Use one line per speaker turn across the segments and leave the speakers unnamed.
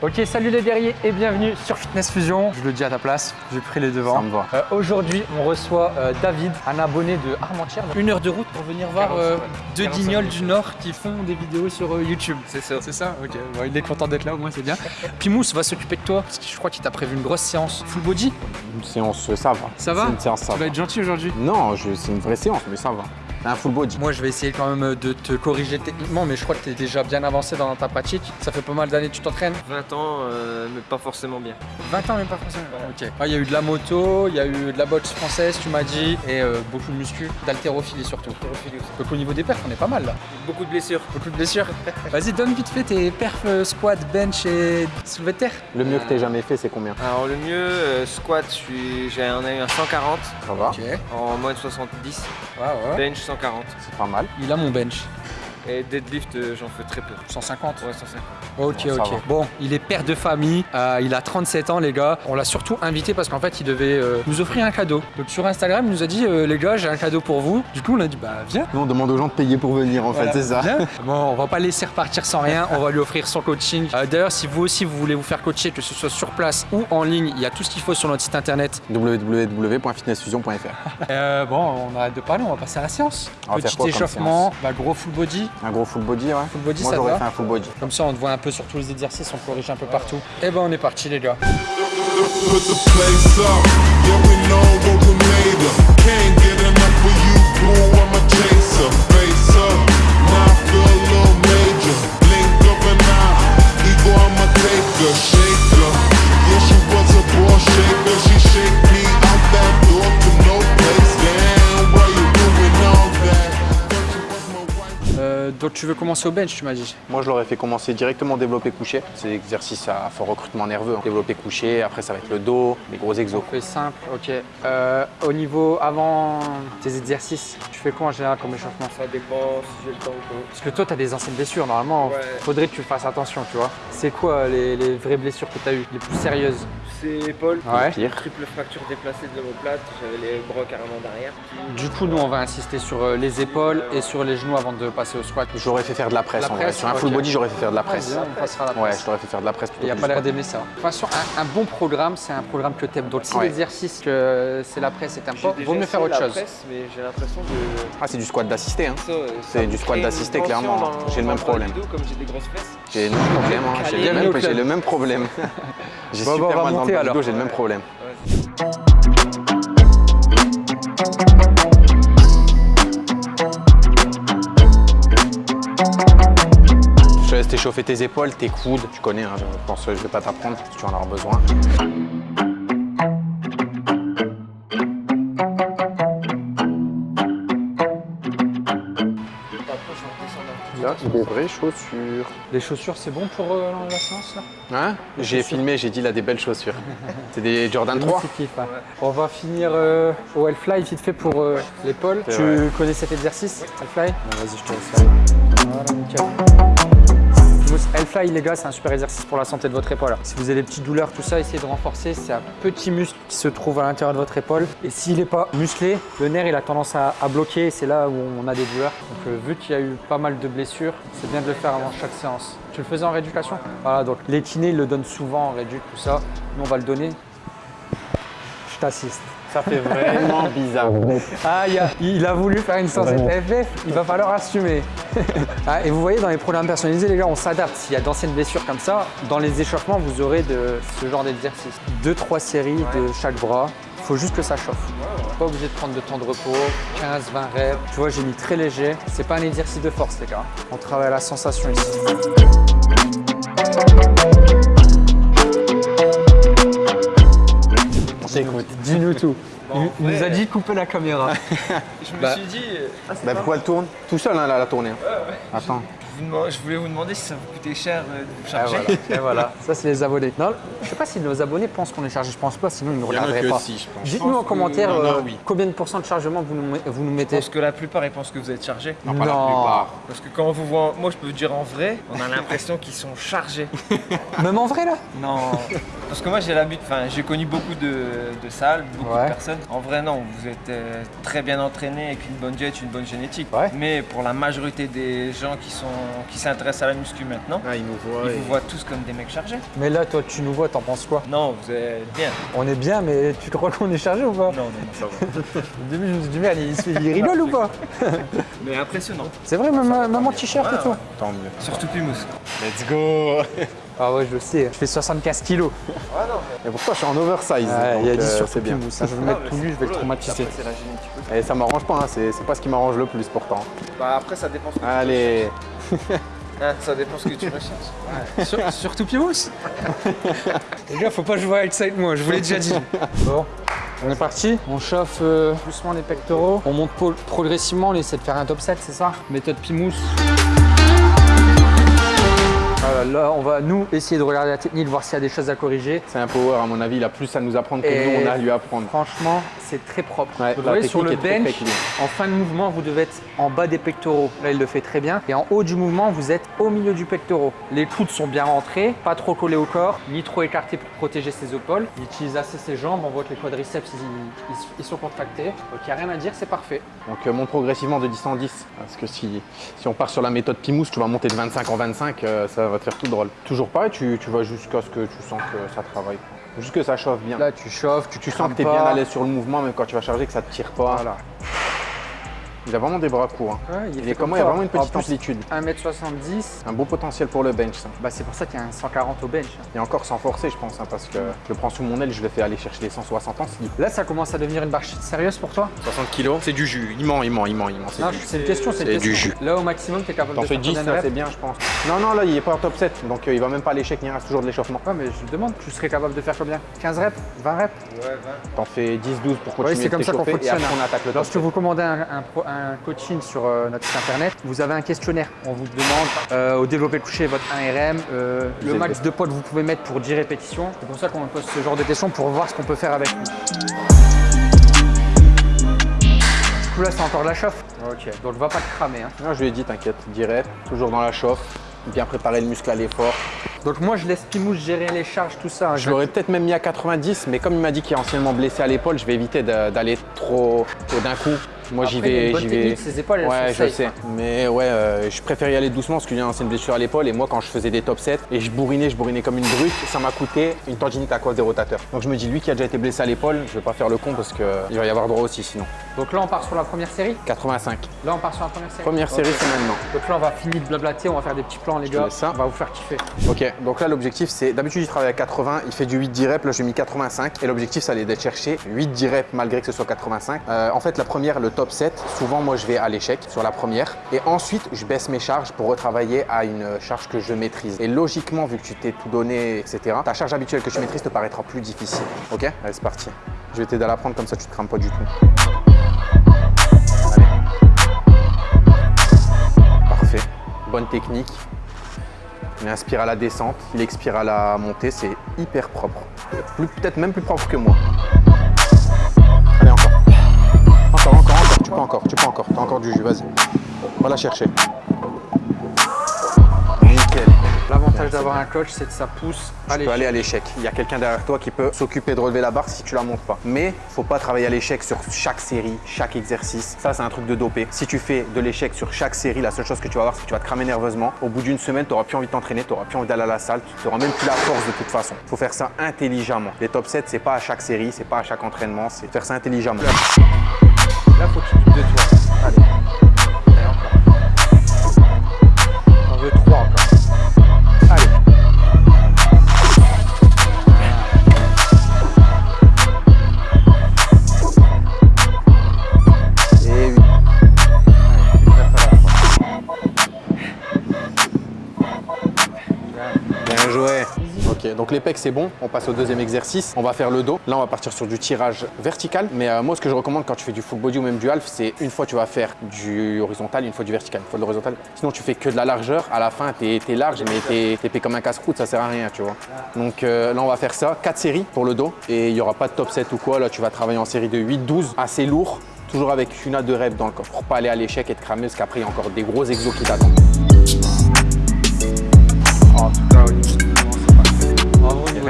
Ok, salut les guerriers et bienvenue sur Fitness Fusion. Je le dis à ta place, j'ai pris les devants.
Ça me va.
Euh, Aujourd'hui, on reçoit euh, David, un abonné de Armentières. Une heure de route pour venir voir euh, deux
45
guignols du Nord qui font des vidéos sur euh, YouTube.
C'est ça.
C'est ça Ok, Bon, il est content d'être là, au moins c'est bien. Pimous va s'occuper de toi parce que je crois qu'il t'a prévu une grosse séance full body?
Une séance, ça va.
Ça va
C'est une séance, ça
Tu
va.
vas être gentil aujourd'hui?
Non, je- c'est une vraie séance, mais ça va. Un full body.
Moi, je vais essayer quand même de te corriger techniquement, mais je crois que tu es déjà bien avancé dans ta pratique. Ça fait pas mal d'années que tu t'entraînes
20 ans, euh, mais pas forcément bien.
20 ans, même pas forcément. Ok. Ah, Il y a eu de la moto, il y a eu de la boxe française, tu m'as dit, et euh, beaucoup de muscu, d'haltérophilie surtout. Donc au niveau des perfs, on est pas mal là.
Beaucoup de blessures.
Beaucoup de blessures. Vas-y, donne vite fait tes perfs euh, squat, bench et soulevé de terre.
Le mieux que t'aies jamais fait, c'est combien?
Alors le mieux, euh, squat, je suis- j'ai un, un 140
Ça va
Ok.
en moins de 70,
Ouais, ouais.
bench 140
C'est pas mal.
Il a mon bench.
Et deadlift euh, j'en fais très peu.
150.
Ouais 150.
Ok,
Bon,
ok. Bon, il est père de famille, euh, il a 37 ans, les gars. On l'a surtout invité parce qu'en fait, il devait euh, nous offrir un cadeau. Donc sur Instagram, il nous a dit, euh, les gars, j'ai un cadeau pour vous. Du coup, on a dit, bah viens.
Nous, on demande aux gens de payer pour venir, en
Voilà,
fait, c'est ça.
viens. Bon, on va pas laisser repartir sans rien. On va lui offrir son coaching. Euh, D'ailleurs, si vous aussi vous voulez vous faire coacher, que ce soit sur place ou en ligne, il y a tout ce qu'il faut sur notre site internet.
www.fitnessfusion.fr
Euh, bon, on arrête de parler, on va passer à la séance.
On
Petit échauffement, bah, gros full body.
Un gros full body, ouais.
Full body,
Moi,
ça
j'aurais
va
fait un full body.
Comme ça, on te voit un peu sur tous les exercices, on corrige un peu partout. Et ben, on est parti, les gars.
Shaker. Yeah, she was a ball shaker. She shake me out that
Euh, donc, tu veux commencer au bench, tu m'as dit
Moi, je l'aurais fait commencer directement développé couché. C'est exercice à fort recrutement nerveux. hein. Développé couché, après, ça va être le dos, les gros exos.
Fais simple, ok. Euh, au niveau, avant tes exercices, tu fais quoi en général comme échauffement?
Ça dépend si j'ai le temps ou pas.
Parce que toi, tu as des anciennes blessures, normalement,
Ouais.
faudrait que tu fasses attention, tu vois. C'est quoi les, les vraies blessures que tu as eues, les plus sérieuses?
C'est épaule.
Ouais.
Pire.
Triple fracture déplacée de l'omoplate, j'avais les bras carrément derrière.
Du coup, nous, on va insister sur euh, les épaules et sur les genoux avant de passer au squat.
J'aurais fait faire de la presse,
La
en vrai. Sur un full body, j'aurais fait faire de la
Ouais,
presse.
on passera à la
Ouais,
presse.
je t'aurais fait faire de la presse plutôt
Il n'y a pas l'air d'aimer ça. De toute façon, un, un bon programme, c'est un programme que tu aimes. Donc, si
Ouais.
l'exercice que c'est la presse t'aimes pas,
déjà
vaut mieux faire autre
la
chose.
presse, mais j'ai l'impression de.
Ah, c'est du squat d'assisté, hein.
Euh,
C'est du squat d'assisté, clairement. J'ai le même
bas
problème.
j'ai
le même problème, hein. J'ai le même- problème. J'ai super mal dans du
alors.
j'ai le même problème. Je te laisse t'échauffer tes épaules, tes coudes, tu connais, hein, je pense que je vais pas t'apprendre si tu en auras besoin. Des vraies chaussures.
Les chaussures, c'est bon pour euh, la séance là?
Hein? J'ai filmé, j'ai dit a des belles chaussures. C'est des Jordan
Les
3
petits kiffs, ouais. On va finir euh, au Hellfly vite fait pour euh, l'épaule. Tu
vrai.
connais cet exercice Hellfly? Vas-y, je te laisse faire. Voilà, nickel. Hellfly, les gars, c'est un super exercice pour la santé de votre épaule. Si vous avez des petites douleurs, tout ça, essayez de renforcer. C'est un petit muscle qui se trouve à l'intérieur de votre épaule. Et s'il n'est pas musclé, le nerf, il a tendance à, bloquer. C'est là où on a des douleurs. Donc, euh, vu qu'il y a eu pas mal de blessures, c'est bien de le faire avant chaque séance. Tu le faisais en rééducation? Voilà, donc les kinés, ils le donnent souvent en réduc, tout ça. Nous, on va le donner. Je t'assiste.
Ça fait vraiment bizarre.
Ah, il a, il a voulu faire une séance FF, il va falloir assumer. Ah, et vous voyez, dans les programmes personnalisés, les gars, on s'adapte. S'il y a d'anciennes blessures comme ça, dans les échauffements, vous aurez de ce genre d'exercice. Deux, trois séries de chaque bras. Il faut juste que ça chauffe. Pas obligé de prendre de temps de repos, 15, 20 reps. Tu vois, j'ai mis très léger. C'est pas un exercice de force, les gars. On travaille à la sensation ici.
T'écoute.
Dis-nous tout.
Bon,
il nous a dit couper la caméra.
Je me
Bah.
suis dit, euh, ah,
Bah pourquoi elle tourne? Tout seul, hein, là, la tournée. Attends.
Je, vous demande- je voulais vous demander si ça vous coûtait cher euh, de vous
Et
charger.
voilà. Et voilà. Ça, c'est les abonnés. Non, Je sais pas si nos abonnés pensent qu'on est chargé, je pense pas, sinon ils ne
a
regarderaient pas.
si.
Dites-nous en
que-
commentaire euh,
oui.
combien de pourcents de chargement vous nous, vous nous
Je
mettez.
pense que la plupart ils pensent que vous êtes chargé.
Non, pas la plupart.
Parce que quand on vous voit, moi je peux vous dire en vrai, on a l'impression qu'ils sont chargés.
Même en vrai là?
Non. Parce que moi j'ai l'habitude, enfin j'ai connu beaucoup de, de salles, beaucoup
Ouais.
de personnes. En vrai non, vous êtes euh, très bien entraînés avec une bonne jet, une bonne génétique.
Ouais.
Mais pour la majorité des gens qui sont qui s'intéressent à la muscu maintenant,
Ah, ils nous voient.
ils
et-
vous voient tous comme des mecs chargés.
Mais là, toi, tu nous vois, t'en penses quoi?
Non, vous êtes bien.
On est bien, mais tu crois qu'on est chargé ou pas?
Non, non, non, ça va.
Au début, je me suis dit, merde, il, rigole ou pas?
Mais impressionnant.
C'est vrai, même, même en t-shirt et tout
ouais.
Tant mieux.
Surtout Pimous.
Let's go
Ah ouais, je le sais, je fais 75 kilos.
Et pourquoi je suis en oversize
Ouais, il y a
donc,
dit
euh,
surtout
c'est bien.
Pimous, je vais le mettre tout nu, je vais le traumatiser.
C'est la génétique aussi.
Et ça m'arrange pas, hein, c'est pas ce qui m'arrange le plus pourtant.
Bah après ça dépend ce que
Allez
Hein, ça dépend ce que tu recherches.
Sur- surtout Pimous Les gars, faut pas jouer outside moi, je vous l'ai déjà dit. Bon, on est parti. On chauffe euh, doucement les pectoraux. On monte pro- progressivement, on essaie de faire un top 7, c'est ça? Méthode Pimous. Voilà, là, on va nous essayer de regarder la technique, voir s'il y a des choses à corriger.
C'est un power à mon avis, il a plus à nous apprendre que
Et-
nous on a à lui apprendre.
Franchement, c'est très propre.
Ouais,
vous voyez sur le bench, en fin de mouvement, vous devez être en bas des pectoraux. Là, il le fait très bien. Et en haut du mouvement, vous êtes au milieu du pectoral. Les coudes sont bien rentrés, pas trop collés au corps, ni trop écartés pour protéger ses épaules. Il utilise assez ses jambes. On voit que les quadriceps, ils, ils- ils sont contractés. Donc, il n'y a rien à dire, c'est parfait.
Donc euh, monte progressivement de 10 en 10. Parce que si, si on part sur la méthode Pimous, tu vas monter de 25 en 25, euh, ça va te faire tout drôle. Toujours pareil, tu, tu vas jusqu'à ce que tu sens que ça travaille. Juste que ça chauffe bien.
Là, tu chauffes, tu,
tu sens que tu es
pas.
bien à l'aise sur le mouvement, même quand tu vas charger, que ça te tire pas.
Voilà.
Il a vraiment des bras courts. hein.
Ouais,
Il
fait
est
comme
comment Il y a vraiment une petite
plus,
amplitude.
1m70,
Un beau potentiel pour le bench, ça.
bah, c'est pour ça qu'il y a un 140 au bench.
Et encore sans forcer, je pense, hein, parce que je le prends sous mon aile, je le fais aller chercher les 160 en slip.
Là, ça commence à devenir une barre sérieuse pour toi?
60 kilos, c'est du jus. Il ment, il ment, il ment, il ment. c'est
c'est une question, c'est une
c'est
question.
du jus.
Là, au maximum, tu es capable
T'en
de
fais
faire
10,
combien de
ça
reps
c'est bien, je pense. Non, non, là, il est pas en top 7, donc euh, il va même pas à l'échec, rien, c'est toujours de l'échauffement.
Ouais, mais je te demande, tu serais capable de faire combien? 15 reps? 20 reps?
Ouais, 20.
T'en fais 10, 12 pour continuer
c'est
de
comme ça qu'on
et
fonctionne,
après
hein.
on attaque le top
Lorsque
7.
vous commandez un, un pro- un coaching sur euh, notre site internet, vous avez un questionnaire. On vous demande euh, au développé couché votre 1RM, euh, le max de poids que vous pouvez mettre pour 10 répétitions. C'est pour ça qu'on pose ce genre de questions pour voir ce qu'on peut faire avec lui. Du coup, là, c'est encore de la chauffe. Ok, donc va pas te cramer. hein.
Non, je lui ai dit, t'inquiète, direct, toujours dans la chauffe, bien préparer le muscle à l'effort.
Donc moi, je laisse Pimous gérer les charges, tout ça. hein.
Je l'aurais peut-être même mis à 90, mais comme il m'a dit qu'il est anciennement blessé à l'épaule, je vais éviter d'aller trop, trop d'un coup. Moi, j'y vais, j'y vais.
ses épaules,
ouais, je
safe,
sais.
hein.
Mais ouais, euh, je préfère y aller doucement parce qu'il y a une ancienne blessure à l'épaule. Et moi, quand je faisais des top 7 et je bourrinais, je bourrinais comme une brute, ça m'a coûté une tendinite à cause des rotateurs. Donc je me dis, lui qui a déjà été blessé à l'épaule, je vais pas faire le con parce qu'il va y avoir droit aussi sinon.
Donc là, on part sur la première série?
85.
Là, on part sur la première série.
Première série, c'est maintenant.
Donc là, on va finir de blablater, on va faire des petits plans, les gars.
ça.
On va vous faire kiffer.
Ok, donc là l'objectif c'est, d'habitude il travaille à 80, il fait du 8-10 reps, là j'ai mis 85 et l'objectif ça allait d'être chercher 8-10 reps malgré que ce soit 85. Euh, en fait la première, le top 7, souvent moi je vais à l'échec sur la première et ensuite je baisse mes charges pour retravailler à une charge que je maîtrise. Et logiquement vu que tu t'es tout donné, etc., ta charge habituelle que tu maîtrises te paraîtra plus difficile. Ok? Allez c'est parti. Je vais t'aider à la prendre comme ça tu te crames pas du tout. Parfait. Bonne technique. Il inspire à la descente, il expire à la montée, c'est hyper propre. Peut-être même plus propre que moi. Encore. Du jus, vas-y. Va la chercher. Nickel.
L'avantage d'avoir un coach, c'est que ça pousse à
Tu peux
l'échec.
aller à l'échec. Il y a quelqu'un derrière toi qui peut s'occuper de relever la barre si tu la montes pas. Mais faut pas travailler à l'échec sur chaque série, chaque exercice. Ça, c'est un truc de dopé. Si tu fais de l'échec sur chaque série, la seule chose que tu vas avoir, c'est que tu vas te cramer nerveusement. Au bout d'une semaine, tu n'auras plus envie de t'entraîner, tu n'auras plus envie d'aller à la salle, tu n'auras même plus la force de toute façon. faut faire ça intelligemment. Les top 7, c'est pas à chaque série, c'est pas à chaque entraînement, c'est faire ça intelligemment.
Là, faut que tu doutes de toi. Allez,
donc les pecs c'est bon, on passe au deuxième exercice, on va faire le dos. Là on va partir sur du tirage vertical, mais euh, moi ce que je recommande quand tu fais du full body ou même du half, c'est une fois tu vas faire du horizontal, une fois du vertical, une fois de l'horizontal. Sinon tu fais que de la largeur, à la fin t'es es large mais t'es épais comme un casse-croûte, ça sert à rien tu vois. Donc euh, là on va faire ça, 4 séries pour le dos. Et il n'y aura pas de top 7 ou quoi, là tu vas travailler en série de 8-12, assez lourd, toujours avec une à deux reps dans le corps. Pour pas aller à l'échec et te cramer parce qu'après il y a encore des gros exos qui t'attendent.
En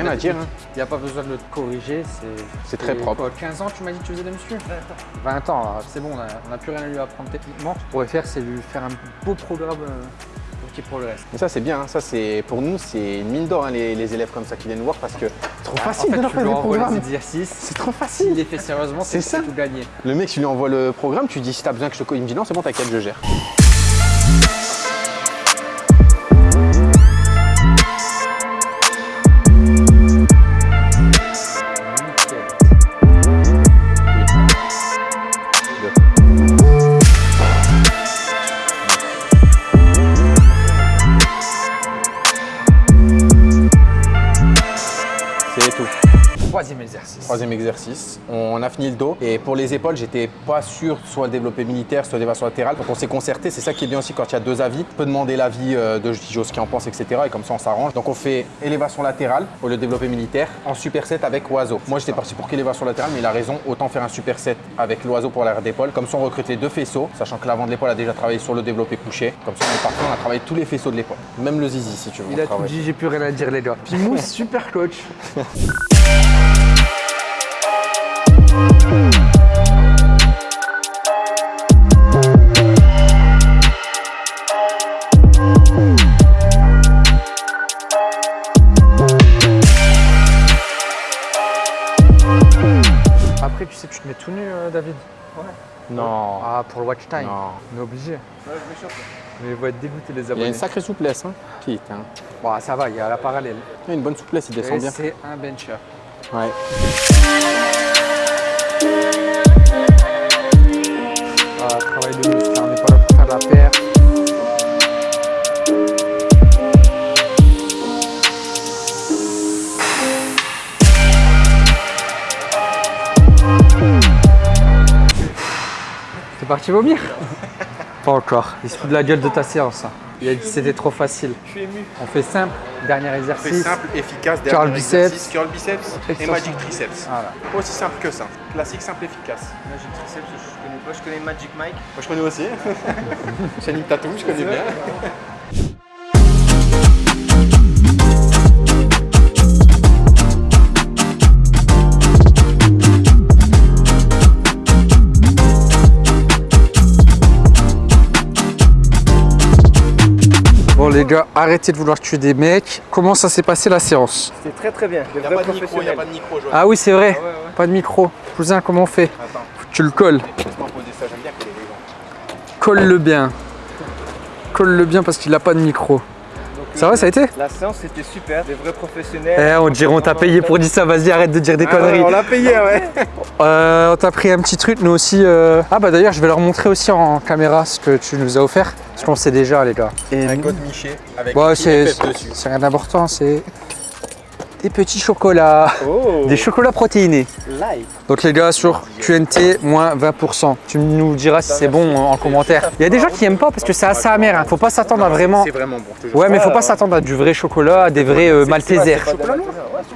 rien à dire,
Il n'y a pas besoin de le corriger, c'est...
C'est très propre.
quoi, 15 ans, tu m'as dit que tu faisais de la muscu 20 ans, alors c'est bon, on n'a plus rien à lui apprendre techniquement. Ce qu'on pourrait faire, c'est lui faire un beau programme euh, qui progresse.
Mais ça c'est bien, hein. ça c'est pour nous c'est une mine d'or hein, les, les élèves comme ça qui viennent nous voir parce que c'est trop facile
en fait,
de faire des programmes.
exercices.
C'est trop
S'il
facile.
les fait sérieusement, c'est
ça.
tout gagné.
Le mec, tu lui envoies le programme, tu dis si t'as besoin que je te co- il me dit non, c'est bon, t'inquiète, je gère.
Troisième exercice.
On a fini le dos et pour les épaules, j'étais pas sûr soit le développé militaire, soit l'élévation latérale. Donc on s'est concerté, c'est ça qui est bien aussi quand il y a deux avis. On peut demander l'avis euh, de Joe ce qu'il en pense, etc. Et comme ça on s'arrange. Donc on fait élévation latérale au lieu de développé militaire en superset avec oiseau. Moi j'étais parti pour qu'élévation latérale, mais il a raison, autant faire un superset avec l'oiseau pour l'arrière d'épaule. Comme ça on recrute les deux faisceaux, sachant que l'avant de l'épaule a déjà travaillé sur le développé couché. Comme ça on est parti, on a travaillé tous les faisceaux de l'épaule. Même le zizi si tu veux.
Il a tout dit, j'ai plus rien à dire les gars. Pimou, super coach. Après, tu sais, tu te mets tout nu, euh, David.
Non.
Ah, pour le watch time.
Non.
On est obligé. Mais ils vont être dégoûtés les
Il y a
abonnés.
une sacrée souplesse, hein. Putain.
Bon, ça va, il y a la parallèle.
Il y a une bonne souplesse, il descend
Et
bien.
c'est un bencher.
Ouais.
Parti vomir Pas encore. Il se fout de la gueule de ta séance. hein. Il a dit que c'était trop facile.
Je suis ému.
On fait simple, dernier exercice.
efficace,
Curl dernier biceps. exercice,
curl biceps
Extension.
triceps.
Voilà.
Aussi simple que ça. Classique, simple, efficace.
Magic Triceps, je connais pas. Je connais Magic Mike.
Moi je connais aussi. Channing Tatum, je connais bien.
les gars, arrêtez de vouloir tuer des mecs. Comment ça s'est passé la séance
C'était très très bien. Le
Il n'y a
vrai
pas de micro, il n'y a
professionnel.
pas de micro, Joël.
Ah oui c'est vrai,
ouais, ouais.
pas de micro. Cousin, comment on fait
Attends,
Tu le colles. Colle-le bien. Colle-le bien parce qu'il a pas de micro. Ça va, ça a été
La séance c'était super, des vrais professionnels.
Eh, on dirait on t'a payé pour dire ça, vas-y arrête de dire des
Ah
conneries.
on l'a payé, ouais.
Euh, on t'a pris un petit truc, nous aussi. euh. Ah bah d'ailleurs, je vais leur montrer aussi en caméra ce que tu nous as offert. Parce qu'on sait déjà, les gars. Et
Un code Miché avec
Ouais, c'est rien d'important, c'est des petits chocolats.
Oh,
Des chocolats protéinés. Donc les gars, sur QNT, moins 20%. Tu nous diras si c'est bon en commentaire. Il y a des gens qui aiment pas parce que c'est assez amer. hein. Faut pas s'attendre à vraiment...
C'est vraiment bon.
Ouais, mais faut pas s'attendre à du vrai chocolat, à des vrais euh, Maltesers.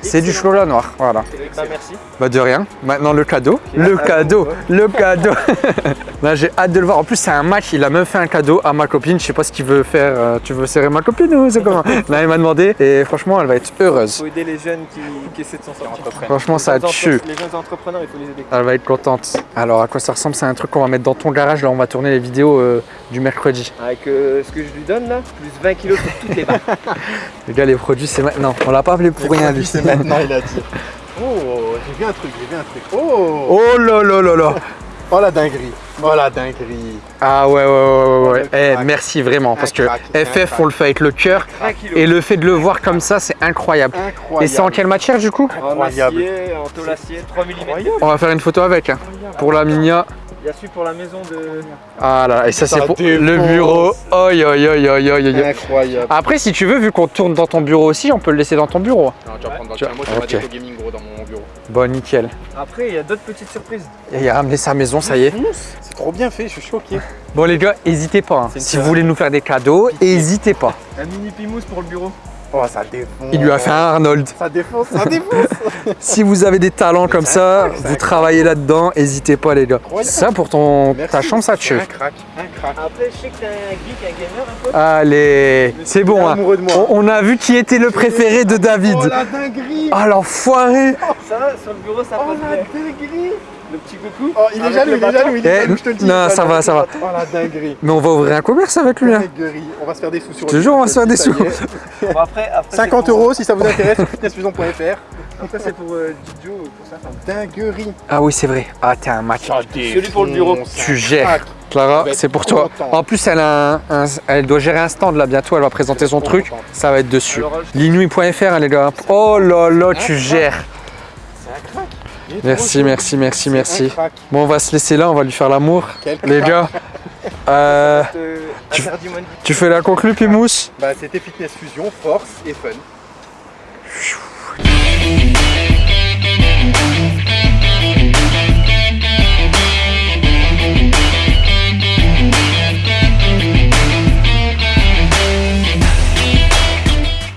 C'est du chocolat noir, voilà.
Bah, merci.
Bah de rien. Maintenant le cadeau. Le cadeau. Le cadeau. Là j'ai hâte de le voir. En plus c'est un match. Il a même fait un cadeau à ma copine. Je sais pas ce qu'il veut faire. Euh, Tu veux serrer ma copine ou c'est comment? Là il m'a demandé et franchement elle va être heureuse.
faut aider les jeunes qui, qui essaient de s'en sortir.
Franchement ça tue.
Les jeunes entrepreneurs, il faut les aider.
Elle va être contente. Alors à quoi ça ressemble? C'est un truc qu'on va mettre dans ton garage. Là on va tourner les vidéos euh, du mercredi.
Avec euh, ce que je lui donne là, plus 20 kilos sur toutes les barres.
Les gars les produits c'est maintenant. On l'a pas appelé pour rien lui.
C'est maintenant, il a dit. Oh, j'ai vu un truc, j'ai vu un truc. Oh,
Oh là là là là
oh la dinguerie. Oh la dinguerie.
Ah ouais ouais ouais ouais, ouais.
Le
Eh,
crack.
merci vraiment parce que
crack,
FF on le fait avec le cœur
20 kilos.
et le fait de le voir comme ça c'est incroyable.
Incroyable.
Et c'est en quelle matière du coup?
En acier, en tôle acier, 3 mm.
On va faire une photo avec hein, pour la Minia.
Il y a celui pour la maison de.
Ah là, là, et ça c'est pour le bureau. Oi, oi, oi, oi, oi, oi.
Incroyable.
Après, si tu veux, vu qu'on tourne dans ton bureau aussi, on peut le laisser dans ton bureau.
Non, tu vas prendre dans le. Moi,
ok.
déco gaming gros dans mon bureau.
Bon, nickel.
Après, il y a d'autres petites surprises.
Et il a ramené sa maison, ça y est.
C'est trop bien fait, je suis choqué.
Bon les gars, n'hésitez pas. hein. Si vous voulez nous faire des cadeaux, n'hésitez pas.
Un mini pimousse pour le bureau.
Oh, ça défonce.
Il lui a fait un Arnold.
Ça défonce, ça défonce.
Si vous avez des talents comme ça,
crack,
vous travaillez là-dedans, n'hésitez pas les gars.
Incroyable.
Ça pour ton ta chambre ça
C'est
tue.
Un crack, un crack.
Après, je sais que t'es un geek, un gamer un peu.
Allez, c'est bon. hein.
amoureux de moi.
On, on a vu qui était le préféré de David.
Oh la dinguerie
Ah l'enfoiré
Ça, sur le bureau, ça
Oh
passe
la
bien.
dinguerie
Le petit coucou.
Oh, il est jaloux,
le
il est jaloux, il est jaloux, je te le dis.
non, ça va, ça va.
Oh la dinguerie.
Mais on va ouvrir un commerce avec lui. hein.
Dinguerie. On va se faire des sous sur
te jure, on va se faire des
Ça
sous.
est.
Bon, après, après, c'est
50
pour-
euros si ça vous intéresse sur fitnessfusion.fr.
Après, c'est pour euh, Didio, pour ça.
Dinguerie.
Ah oui c'est vrai. Ah t'es un match.
Celui pour le bureau.
Tu gères. Clara,
va être
c'est pour toi. En plus, elle, a un- un- elle doit gérer un stand là bientôt. Elle va présenter son truc. Ça va être dessus. Hein, les gars. Oh là là, tu gères. Merci, merci, merci, merci. Bon, on va se laisser là. On va lui faire l'amour. Les
crack.
gars, euh,
Euh,
Tu- fais la conclue, Pimousse
Bah, c'était Fitness Fusion, force et fun.